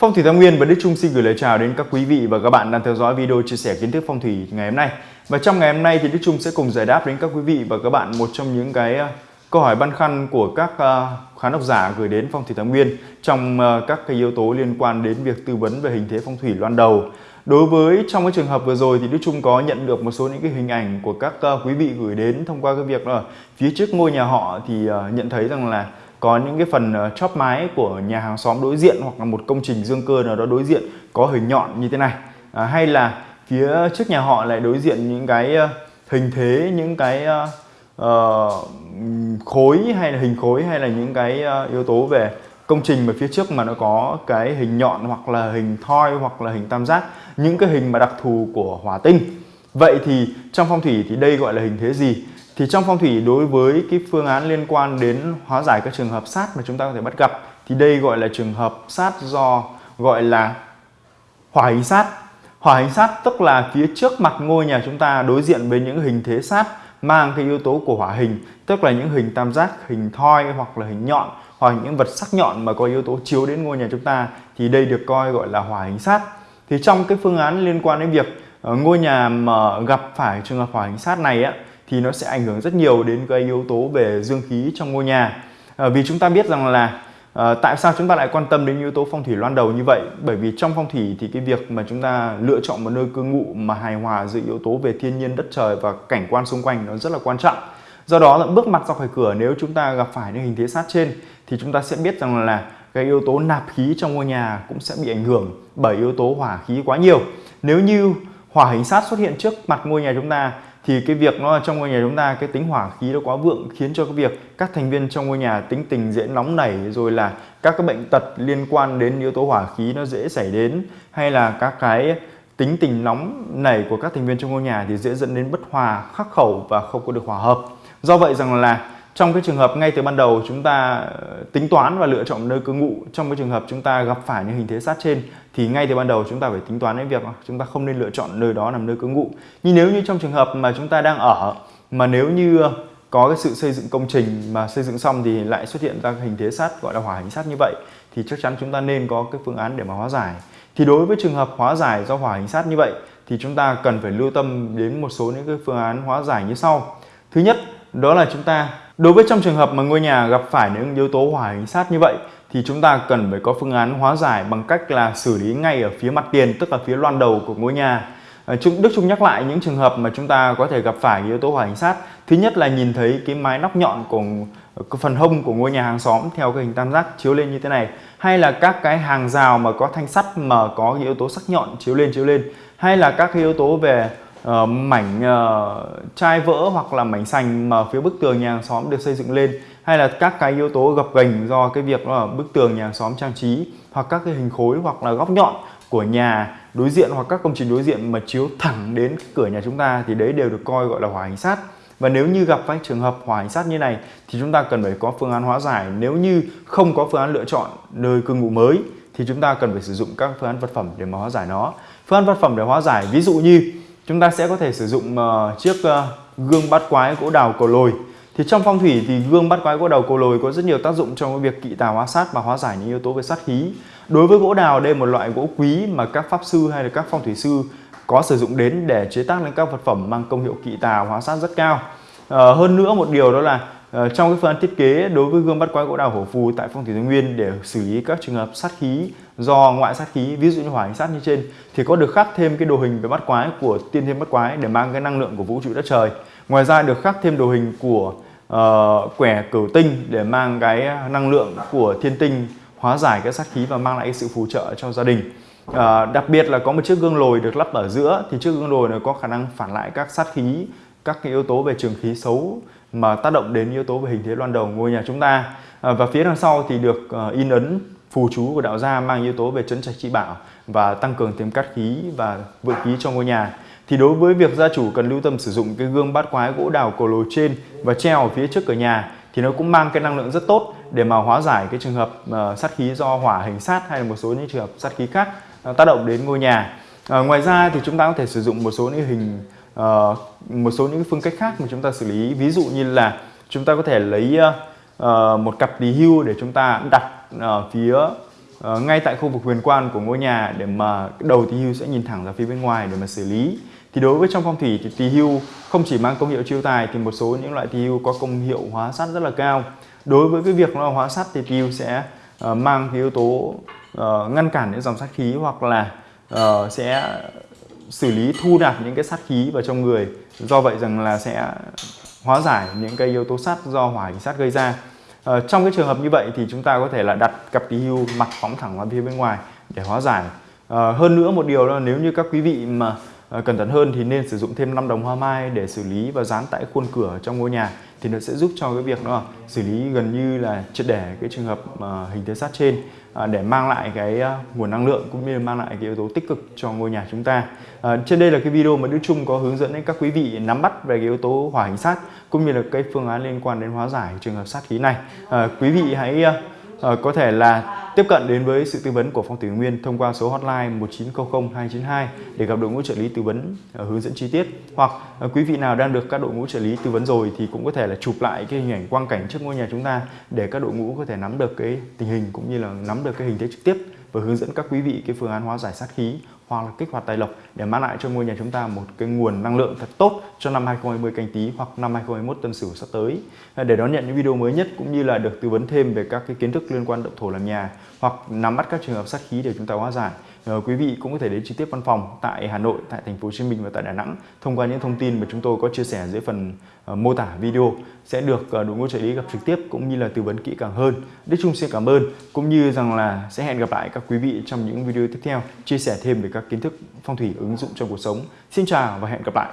Phong thủy Tam Nguyên và Đức Trung xin gửi lời chào đến các quý vị và các bạn đang theo dõi video chia sẻ kiến thức phong thủy ngày hôm nay. Và trong ngày hôm nay thì Đức Trung sẽ cùng giải đáp đến các quý vị và các bạn một trong những cái ờ, câu hỏi băn khoăn của các ờ, khán độc giả gửi đến Phong thủy Tam Nguyên trong ờ, các cái yếu tố liên quan đến việc tư vấn về hình thế phong thủy loan đầu. Đối với trong cái trường hợp vừa rồi thì Đức Trung có nhận được một số những cái hình ảnh của các quý vị gửi đến thông qua cái việc là phía trước ngôi nhà họ thì nhận thấy rằng là có những cái phần ờ, chóp mái của nhà hàng xóm đối diện hoặc là một công trình dương cơ nào đó đối diện có hình nhọn như thế này. À, hay là phía trước nhà họ lại đối diện những cái ờ, hình thế những cái uh, khối hay là hình khối hay là những cái uh, yếu tố về công trình mà phía trước mà nó có cái hình nhọn hoặc là hình thoi hoặc là hình tam giác những cái hình mà đặc thù của hỏa tinh. Vậy thì trong phong thủy thì đây gọi là hình thế gì? Thì trong phong thủy đối với cái phương án liên quan đến hóa giải các trường hợp sát mà chúng ta có thể bắt gặp thì đây gọi là trường hợp sát do gọi là hỏa hình sát. Hỏa hình sát tức là phía trước mặt ngôi nhà chúng ta đối diện với những hình thế sát mang cái yếu tố của hỏa hình, tức là những hình tam giác, hình thoi hoặc là hình nhọn hoặc những vật sắc nhọn mà có yếu tố chiếu đến ngôi nhà chúng ta thì đây được coi gọi là hỏa hình sát. Thì trong cái phương án liên quan đến việc ờ, ngôi nhà mà gặp phải trường hợp hỏa hình sát này á thì nó sẽ ảnh hưởng rất nhiều đến cái yếu tố về dương khí trong ngôi nhà. À, vì chúng ta biết rằng là à, tại sao chúng ta lại quan tâm đến yếu tố phong thủy loan đầu như vậy? Bởi vì trong phong thủy thì cái việc mà chúng ta lựa chọn một nơi cư ngụ mà hài hòa giữa yếu tố về thiên nhiên đất trời và cảnh quan xung quanh nó rất là quan trọng. Do đó là bước mặt ra khỏi cửa nếu chúng ta gặp phải những hình thế sát trên thì chúng ta sẽ biết rằng là cái yếu tố nạp khí trong ngôi nhà cũng sẽ bị ảnh hưởng bởi yếu tố hỏa khí quá nhiều. Nếu như hỏa hình sát xuất hiện trước mặt ngôi nhà chúng ta thì cái việc nó trong ngôi nhà chúng ta, cái tính hỏa khí nó quá vượng khiến cho cái việc các thành viên trong ngôi nhà tính tình dễ nóng nảy, rồi là các cái bệnh tật liên quan đến yếu tố hỏa khí nó dễ xảy đến, hay là các cái tính tình nóng nảy của các thành viên trong ngôi nhà thì dễ dẫn đến bất hòa, khắc khẩu và không có được hòa hợp. Do vậy rằng là trong cái trường hợp ngay từ ban đầu chúng ta ờ, tính toán và lựa chọn nơi cư ngụ, trong cái trường hợp chúng ta gặp phải những hình thế sát trên, thì ngay từ ban đầu chúng ta phải tính toán đến việc chúng ta không nên lựa chọn nơi đó làm nơi cư ngụ. Nhưng nếu như trong trường hợp mà chúng ta đang ở, mà nếu như có cái sự xây dựng công trình mà xây dựng xong thì lại xuất hiện ra hình thế sát, gọi là hỏa hình sát như vậy, thì chắc chắn chúng ta nên có cái phương án để mà hóa giải. Thì đối với trường hợp hóa giải do hỏa hình sát như vậy, thì chúng ta cần phải lưu tâm đến một số những cái phương án hóa giải như sau. Thứ nhất, đó là chúng ta đối với trong trường hợp mà ngôi nhà gặp phải những yếu tố hỏa hình sát như vậy, thì chúng ta cần phải có phương án hóa giải bằng cách là xử lý ngay ở phía mặt tiền, tức là phía loan đầu của ngôi nhà. À, Đức Trung nhắc lại những trường hợp mà chúng ta có thể gặp phải yếu tố hỏa hình sát. Thứ nhất là nhìn thấy cái mái nóc nhọn của phần hông của ngôi nhà hàng xóm theo cái hình tam giác chiếu lên như thế này. Hay là các cái hàng rào mà có thanh sắt mà có yếu tố sắc nhọn chiếu lên chiếu lên. Hay là các cái yếu tố về uh, mảnh uh, chai vỡ hoặc là mảnh sành mà phía bức tường nhà hàng xóm được xây dựng lên hay là các cái yếu tố gập ghềnh do cái việc là bức tường nhà hàng xóm trang trí hoặc các cái hình khối hoặc là góc nhọn của nhà đối diện hoặc các công trình đối diện mà chiếu thẳng đến cửa nhà chúng ta thì đấy đều được coi gọi là hỏa hình sát. Và nếu như gặp phải trường hợp hỏa hình sát như này thì chúng ta cần phải có phương án hóa giải. Nếu như không có phương án lựa chọn nơi cư ngụ mới thì chúng ta cần phải sử dụng các phương án vật phẩm để mà hóa giải nó. Phương án vật phẩm để hóa giải ví dụ như chúng ta sẽ có thể sử dụng uh, chiếc uh, gương bát quái gỗ đào cầu lồi. Thì trong phong thủy thì gương bát quái gỗ đào cầu lồi có rất nhiều tác dụng trong việc kỵ tà hóa sát và hóa giải những yếu tố về sát khí. Đối với gỗ đào đây là một loại gỗ quý mà các pháp sư hay là các phong thủy sư có sử dụng đến để chế tác lên các vật phẩm mang công hiệu kỵ tà hóa sát rất cao. À, hơn nữa một điều đó là Uh, trong cái phương án thiết kế đối với gương bắt quái gỗ đào hổ phù tại phong thủy thái nguyên để xử lý các trường hợp sát khí do ngoại sát khí ví dụ như hỏa hình sát như trên thì có được khắc thêm cái đồ hình về bát quái của tiên thiên bát quái để mang cái năng lượng của vũ trụ đất trời. Ngoài ra được khắc thêm đồ hình của uh, quẻ cửu tinh để mang cái năng lượng của thiên tinh hóa giải cái sát khí và mang lại cái sự phù trợ cho gia đình. À, đặc biệt là có một chiếc gương lồi được lắp ở giữa thì chiếc gương lồi này có khả năng phản lại các sát khí các cái yếu tố về trường khí xấu mà tác động đến yếu tố về hình thế loan đầu ngôi nhà chúng ta. À, và phía đằng sau thì được uh, in ấn phù chú của đạo gia mang yếu tố về chấn trạch trị bảo và tăng cường thêm cát khí và vượng khí cho ngôi nhà. Thì đối với việc gia chủ cần lưu tâm sử dụng cái gương bát quái gỗ đào cổ lồi trên và treo ở phía trước cửa nhà thì nó cũng mang cái năng lượng rất tốt để mà hóa giải cái trường hợp uh, sát khí do hỏa hình sát hay là một số những trường hợp sát khí khác uh, tác động đến ngôi nhà. Uh, ngoài ra thì chúng ta có thể sử dụng một số những hình uh, một số những phương cách khác mà chúng ta xử lý. Ví dụ như là chúng ta có thể lấy uh, một cặp tỳ hưu để chúng ta đặt ở phía uh, ngay tại khu vực huyền quan của ngôi nhà để mà đầu tỳ hưu sẽ nhìn thẳng ra phía bên ngoài để mà xử lý. Thì đối với trong phong thủy thì tỳ hưu không chỉ mang công hiệu chiêu tài thì một số những loại tỳ hưu có công hiệu hóa sát rất là cao. Đối với cái việc nó hóa sát thì tỳ hưu sẽ uh, mang cái yếu tố uh, ngăn cản những dòng sát khí hoặc là uh, sẽ xử lý thu nạp những cái sát khí vào trong người. Do vậy rằng là sẽ hóa giải những cái yếu tố sát do hỏa sát gây ra. Ờ, trong cái trường hợp như vậy thì chúng ta có thể là đặt cặp kỳ hưu mặt phóng thẳng ra phía bên ngoài để hóa giải. Uh, hơn nữa một điều là nếu như các quý vị mà uh, cẩn thận hơn thì nên sử dụng thêm 5 đồng hoa mai để xử lý và dán tại khuôn cửa trong ngôi nhà thì nó sẽ giúp cho cái việc đó xử lý gần như là triệt để cái trường hợp uh, hình thế sát trên. À, để mang lại cái à, nguồn năng lượng cũng như mang lại cái yếu tố tích cực cho ngôi nhà chúng ta. À, trên đây là cái video mà Đức Trung có hướng dẫn đến các quý vị nắm bắt về cái yếu tố hỏa hình sát cũng như là cái phương án liên quan đến hóa giải trường hợp sát khí này. À, quý vị hãy à, Ờ, có thể là tiếp cận đến với sự tư vấn của Phong Thủy Nguyên thông qua số hotline 1900 292 để gặp đội ngũ trợ lý tư vấn ờ, hướng dẫn chi tiết. Hoặc ờ, quý vị nào đang được các đội ngũ trợ lý tư vấn rồi thì cũng có thể là chụp lại cái hình ảnh quang cảnh trước ngôi nhà chúng ta để các đội ngũ có thể nắm được cái tình hình cũng như là nắm được cái hình thế trực tiếp và hướng dẫn các quý vị cái phương án hóa giải sát khí hoặc là kích hoạt tài lộc để mang lại cho ngôi nhà chúng ta một cái nguồn năng lượng thật tốt cho năm 2020 canh tí hoặc năm 2021 tân sửu sắp tới. Để đón nhận những video mới nhất cũng như là được tư vấn thêm về các cái kiến thức liên quan động thổ làm nhà hoặc nắm bắt các trường hợp sát khí để chúng ta hóa giải. Ờ, quý vị cũng có thể đến trực tiếp văn phòng tại Hà Nội, tại thành phố Hồ Chí Minh và tại Đà Nẵng thông qua những thông tin mà chúng tôi có chia sẻ dưới phần ờ, mô tả video sẽ được ờ, đội ngũ trợ lý gặp trực tiếp cũng như là tư vấn kỹ càng hơn. Đức Trung xin cảm ơn cũng như rằng là sẽ hẹn gặp lại các quý vị trong những video tiếp theo chia sẻ thêm về các các kiến thức phong thủy ứng dụng trong cuộc sống. Xin chào và hẹn gặp lại.